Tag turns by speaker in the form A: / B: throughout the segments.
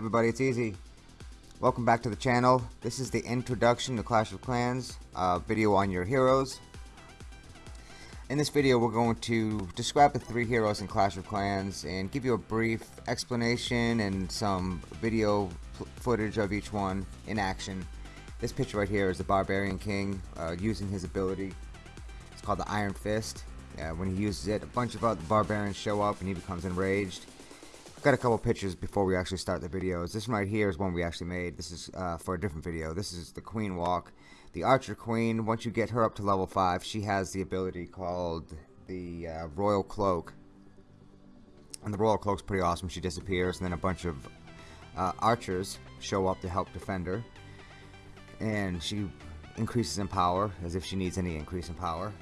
A: everybody, it's Easy. Welcome back to the channel. This is the introduction to Clash of Clans uh, video on your heroes. In this video we're going to describe the three heroes in Clash of Clans and give you a brief explanation and some video footage of each one in action. This picture right here is the Barbarian King uh, using his ability. It's called the Iron Fist. Uh, when he uses it, a bunch of other barbarians show up and he becomes enraged got a couple pictures before we actually start the videos. This one right here is one we actually made. This is uh, for a different video. This is the Queen Walk. The Archer Queen, once you get her up to level 5, she has the ability called the uh, Royal Cloak. And the Royal Cloak's pretty awesome. She disappears and then a bunch of uh, archers show up to help defend her. And she increases in power, as if she needs any increase in power.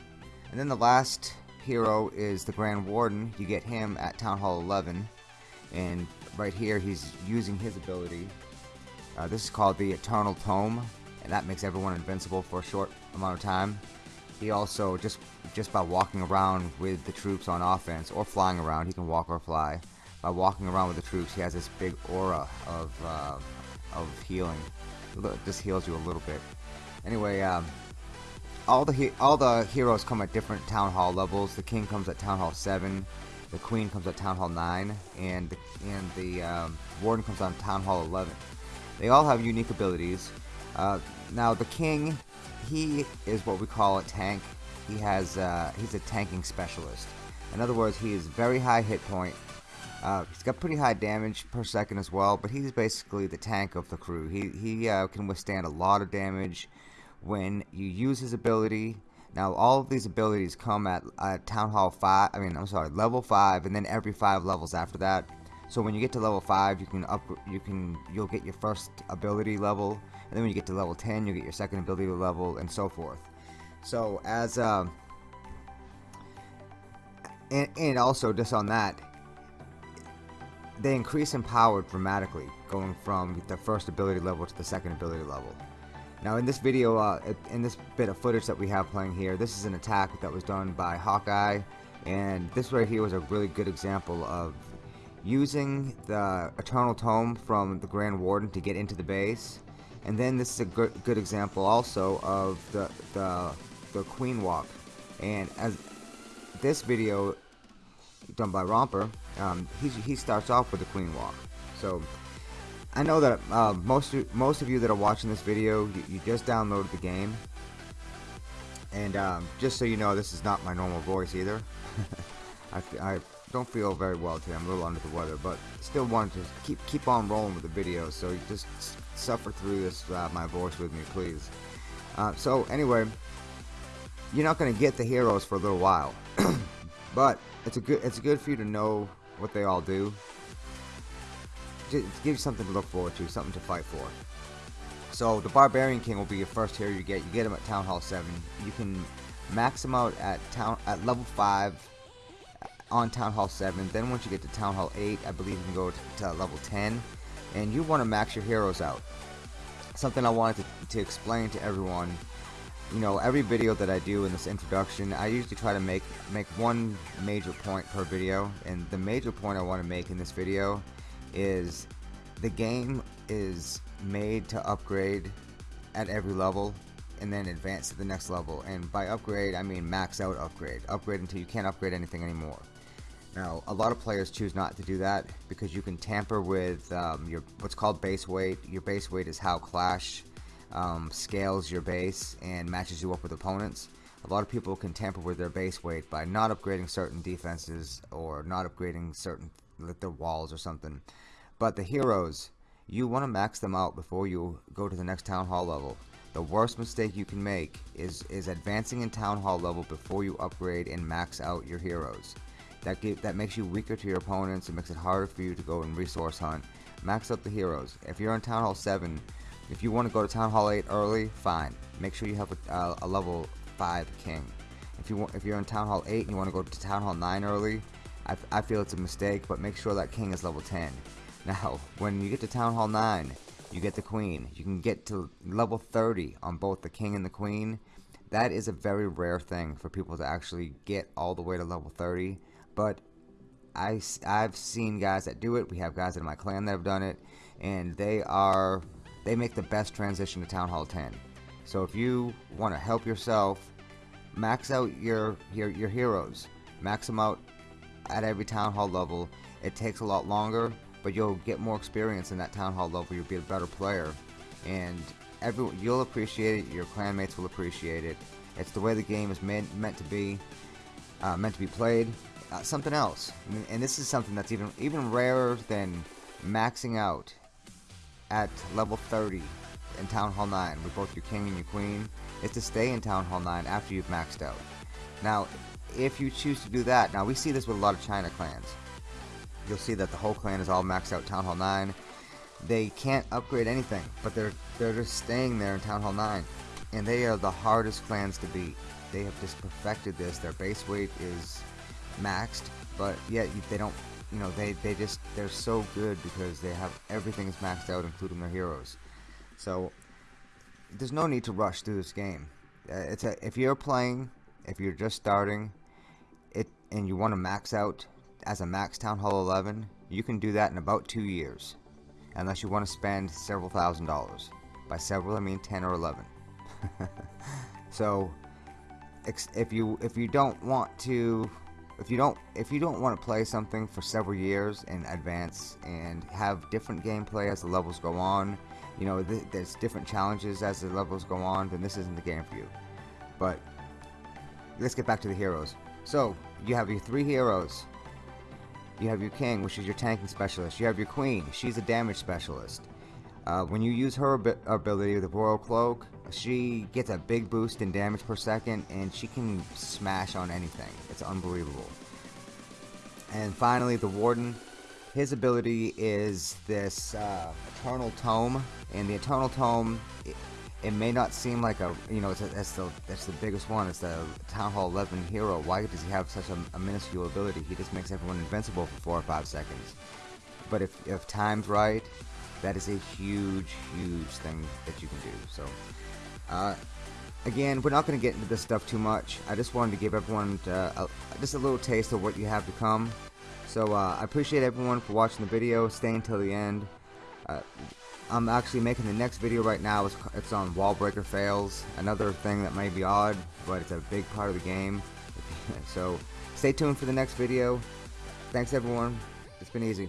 A: And then the last hero is the Grand Warden. You get him at Town Hall 11 and right here he's using his ability. Uh, this is called the Eternal Tome and that makes everyone invincible for a short amount of time. He also just just by walking around with the troops on offense or flying around he can walk or fly. By walking around with the troops he has this big aura of uh, of healing. This heals you a little bit. Anyway um, all the all the heroes come at different town hall levels. The king comes at town hall 7 the Queen comes at Town Hall 9, and the, and the um, Warden comes on Town Hall 11. They all have unique abilities. Uh, now the King, he is what we call a tank. He has uh, he's a tanking specialist. In other words, he is very high hit point. Uh, he's got pretty high damage per second as well, but he's basically the tank of the crew. He he uh, can withstand a lot of damage when you use his ability now all of these abilities come at Town Hall 5, I mean I'm sorry, level 5 and then every 5 levels after that. So when you get to level 5 you can up you can you'll get your first ability level and then when you get to level 10 you'll get your second ability level and so forth. So as uh, and, and also just on that they increase in power dramatically going from the first ability level to the second ability level. Now in this video, uh, in this bit of footage that we have playing here, this is an attack that was done by Hawkeye, and this right here was a really good example of using the Eternal Tome from the Grand Warden to get into the base, and then this is a good, good example also of the, the, the Queen Walk, and as this video done by Romper, um, he, he starts off with the Queen Walk. So I know that uh, most most of you that are watching this video, you, you just downloaded the game, and um, just so you know, this is not my normal voice either. I, I don't feel very well today. I'm a little under the weather, but still wanted to keep keep on rolling with the video. So you just suffer through this uh, my voice with me, please. Uh, so anyway, you're not going to get the heroes for a little while, but it's a good it's good for you to know what they all do give you something to look forward to, something to fight for. So the Barbarian King will be your first hero you get. You get him at Town Hall 7. You can max him out at town at level 5 uh, on Town Hall 7. Then once you get to Town Hall 8, I believe you can go to, to level 10. And you want to max your heroes out. Something I wanted to, to explain to everyone you know every video that I do in this introduction I usually try to make make one major point per video and the major point I want to make in this video is the game is made to upgrade at every level and then advance to the next level. And by upgrade I mean max out upgrade. Upgrade until you can't upgrade anything anymore. Now a lot of players choose not to do that because you can tamper with um, your what's called base weight. Your base weight is how Clash um, scales your base and matches you up with opponents. A lot of people can tamper with their base weight by not upgrading certain defenses or not upgrading certain like their walls or something. But the heroes, you want to max them out before you go to the next town hall level. The worst mistake you can make is is advancing in town hall level before you upgrade and max out your heroes. That that makes you weaker to your opponents. It makes it harder for you to go and resource hunt. Max up the heroes. If you're in town hall 7, if you want to go to town hall 8 early, fine. Make sure you have a, uh, a level 5 king. If you want, if you're in town hall 8 and you want to go to town hall 9 early, I, I feel it's a mistake, but make sure that king is level 10. Now, when you get to Town Hall 9, you get the queen. You can get to level 30 on both the king and the queen. That is a very rare thing for people to actually get all the way to level 30. But I, I've seen guys that do it. We have guys in my clan that have done it. and they are they make the best transition to Town Hall 10. So if you want to help yourself, max out your your your heroes, max them out at every Town Hall level. It takes a lot longer, but you'll get more experience in that Town Hall level. You'll be a better player, and everyone you'll appreciate it. Your clanmates will appreciate it. It's the way the game is meant meant to be, uh, meant to be played. Uh, something else, and, and this is something that's even even rarer than maxing out at level 30 in Town Hall 9 with both your king and your queen is to stay in Town Hall 9 after you've maxed out. Now, if you choose to do that, now we see this with a lot of China clans. You'll see that the whole clan is all maxed out Town Hall 9. They can't upgrade anything, but they're they're just staying there in Town Hall 9. And they are the hardest clans to beat. They have just perfected this. Their base weight is maxed, but yet they don't, you know, they, they just, they're so good because they have everything is maxed out, including their heroes. So, there's no need to rush through this game. Uh, it's a, if you're playing, if you're just starting, and you want to max out as a max Town Hall 11, you can do that in about two years, unless you want to spend several thousand dollars. By several, I mean 10 or 11. so, if you if you don't want to if you don't if you don't want to play something for several years in advance and have different gameplay as the levels go on you know th there's different challenges as the levels go on then this isn't the game for you but let's get back to the heroes so you have your three heroes you have your king which is your tanking specialist you have your queen she's a damage specialist uh, when you use her ab ability the royal cloak she gets a big boost in damage per second and she can smash on anything. It's unbelievable. And finally, the Warden. His ability is this uh, Eternal Tome, and the Eternal Tome, it, may not seem like a, you know, it's the that's the biggest one. It's the Town Hall 11 hero. Why does he have such a, a minuscule ability? He just makes everyone invincible for four or five seconds. But if if timed right, that is a huge, huge thing that you can do. So. Uh, again, we're not going to get into this stuff too much. I just wanted to give everyone uh, a, just a little taste of what you have to come. So uh, I appreciate everyone for watching the video, staying until the end. Uh, I'm actually making the next video right now. It's, it's on wall breaker fails. Another thing that may be odd, but it's a big part of the game. so stay tuned for the next video. Thanks everyone. It's been easy.